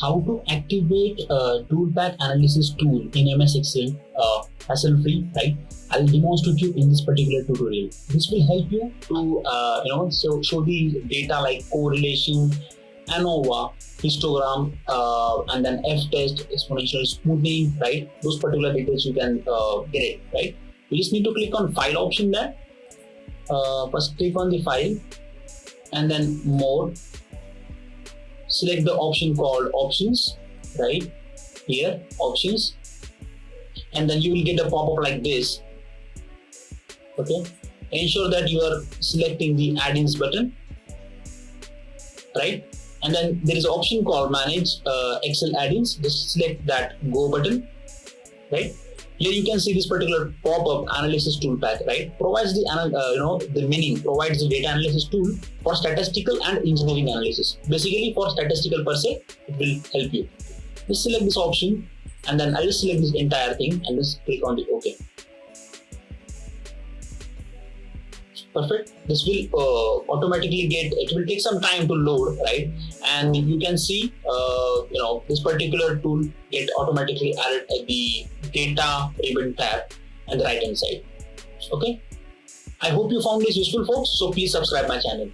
how to activate a ToolPak analysis tool in MS Excel uh, hassle free, right? I'll demonstrate you in this particular tutorial. This will help you to, uh, you know, so show the data like correlation, ANOVA, histogram, uh, and then F-test, exponential smoothing, right? Those particular details you can uh, get it, right? You just need to click on file option there. Uh, first click on the file and then more select the option called options right? Here options. And then you will get a pop-up like this. Okay? Ensure that you are selecting the add-ins button right? And then there is an option called manage uh, excel add-ins. Just select that go button right here you can see this particular pop-up analysis ToolPak, right? Provides the, uh, you know, the meaning, provides the data analysis tool for statistical and engineering analysis. Basically for statistical per se, it will help you. Just select this option and then I'll just select this entire thing and just click on the OK. perfect this will uh, automatically get it will take some time to load right and you can see uh, you know this particular tool get automatically added at the data ribbon tab and the right hand side. Okay? I hope you found this useful folks. So please subscribe my channel